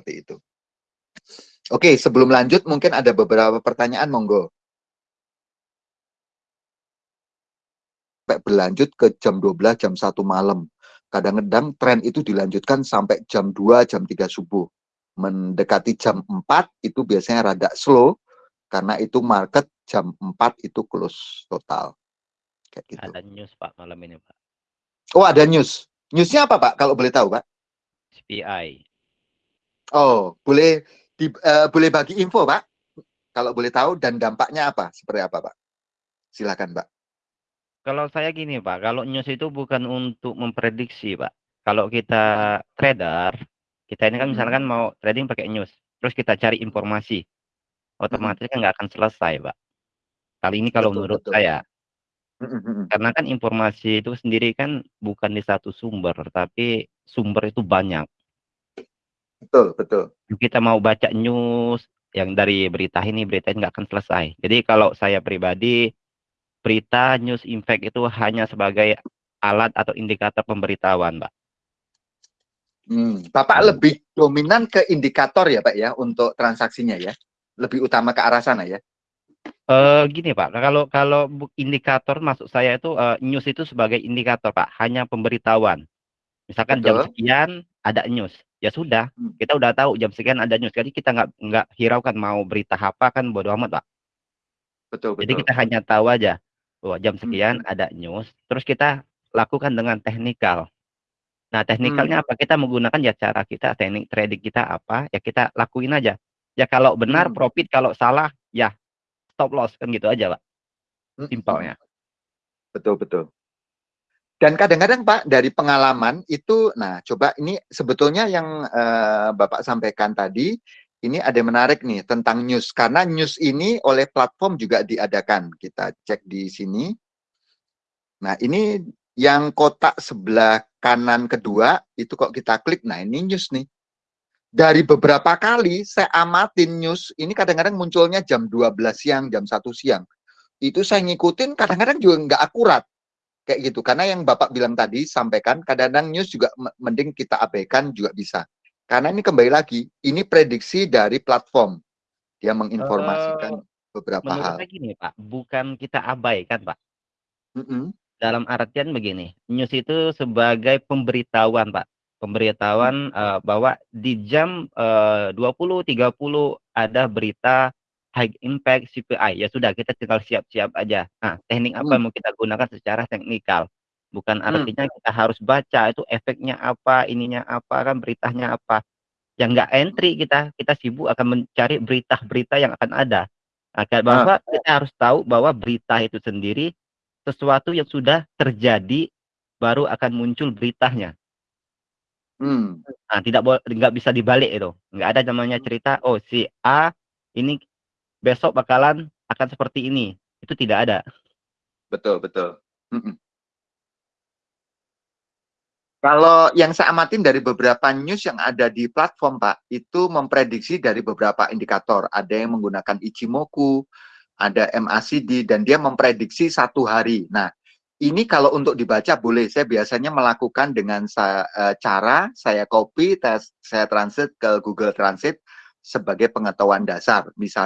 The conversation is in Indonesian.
seperti itu. Oke, sebelum lanjut mungkin ada beberapa pertanyaan monggo. Sampai berlanjut ke jam 12, jam 1 malam. Kadang-kadang tren itu dilanjutkan sampai jam 2, jam 3 subuh. Mendekati jam 4 itu biasanya rada slow karena itu market jam 4 itu close total. Kayak gitu. Ada news Pak malam ini Pak. Oh ada news. Newsnya apa Pak kalau boleh tahu Pak? SPI. Oh, boleh di, uh, boleh bagi info, Pak? Kalau boleh tahu dan dampaknya apa? Seperti apa, Pak? Silakan, Pak. Kalau saya gini, Pak, kalau news itu bukan untuk memprediksi, Pak. Kalau kita trader, kita ini kan hmm. misalkan mau trading pakai news, terus kita cari informasi, otomatis hmm. kan nggak akan selesai, Pak. Kali ini kalau betul, menurut betul. saya, hmm, karena kan informasi itu sendiri kan bukan di satu sumber, tapi sumber itu banyak. Betul, betul. Kita mau baca news yang dari berita ini, berita ini nggak akan selesai. Jadi kalau saya pribadi, berita news impact itu hanya sebagai alat atau indikator pemberitahuan, Pak. Hmm, Bapak hmm. lebih dominan ke indikator ya, Pak ya, untuk transaksinya ya? Lebih utama ke arah sana ya? Uh, gini Pak, kalau kalau indikator masuk saya itu uh, news itu sebagai indikator Pak, hanya pemberitahuan. Misalkan Betul. jam sekian ada news, ya sudah hmm. kita udah tahu jam sekian ada news jadi kita nggak nggak hiraukan mau berita apa kan bodo amat pak betul, betul. jadi kita hanya tahu aja bahwa jam hmm. sekian hmm. ada news terus kita lakukan dengan teknikal nah teknikalnya hmm. apa kita menggunakan ya cara kita teknik trading kita apa ya kita lakuin aja ya kalau benar hmm. profit kalau salah ya stop loss kan gitu aja pak hmm. simpelnya betul betul dan kadang-kadang Pak dari pengalaman itu, nah coba ini sebetulnya yang uh, Bapak sampaikan tadi, ini ada menarik nih tentang news karena news ini oleh platform juga diadakan. Kita cek di sini. Nah ini yang kotak sebelah kanan kedua itu kok kita klik, nah ini news nih. Dari beberapa kali saya amatin news, ini kadang-kadang munculnya jam 12 siang, jam 1 siang. Itu saya ngikutin kadang-kadang juga nggak akurat kayak gitu. Karena yang bapak bilang tadi sampaikan kadang-kadang news juga mending kita abaikan juga bisa. Karena ini kembali lagi ini prediksi dari platform. Dia menginformasikan uh, beberapa hal. saya gini pak bukan kita abaikan pak. Mm -hmm. dalam artian begini news itu sebagai pemberitahuan pak. Pemberitahuan uh, bahwa di jam uh, 20.30 ada berita high impact CPI ya sudah kita tinggal siap-siap aja nah teknik apa hmm. yang mau kita gunakan secara teknikal bukan hmm. artinya hmm. kita harus baca itu efeknya apa ininya apa kan beritanya apa yang enggak entry kita kita sibuk akan mencari berita-berita yang akan ada agar bahwa ah. kita harus tahu bahwa berita itu sendiri sesuatu yang sudah terjadi baru akan muncul beritanya hmm. nah tidak boleh nggak bisa dibalik itu nggak ada namanya cerita oh si A ini besok bakalan akan seperti ini. Itu tidak ada. Betul, betul. Kalau yang saya amatin dari beberapa news yang ada di platform, Pak, itu memprediksi dari beberapa indikator. Ada yang menggunakan Ichimoku, ada MACD, dan dia memprediksi satu hari. Nah, ini kalau untuk dibaca boleh. Saya biasanya melakukan dengan uh, cara saya copy, saya translate ke Google Translate sebagai pengetahuan dasar. Misalnya,